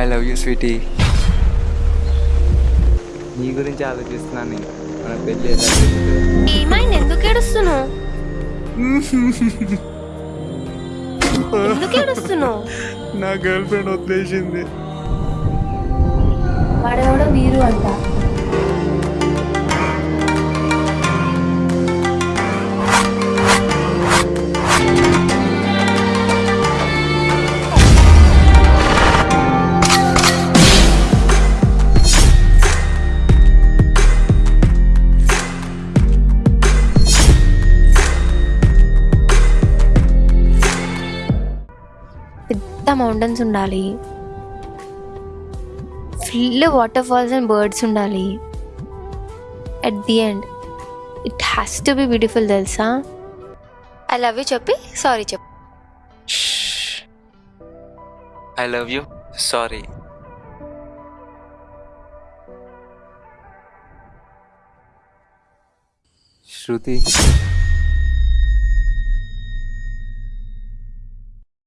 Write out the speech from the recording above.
I love you Sweety నీ గురించి ఆలోచిస్తున్నాను నేను. మన పెళ్ళి. ఏమైంది ఎందుకు ఏడుస్తున్నావు ఎందుకు ఏడుస్తున్నావు నా గర్ల్ ఫ్రెండ్ వదిలేసింది వాడెవడో వీరు అంట పెద్ద మౌంటైన్స్ ఉండాలి. Full water falls and birds ఉండాలి. At the end it has to be beautiful తెలుసా? ఐ లవ్ యూ చెప్పి. సారీ చెప్పు. I love you sorry Shruti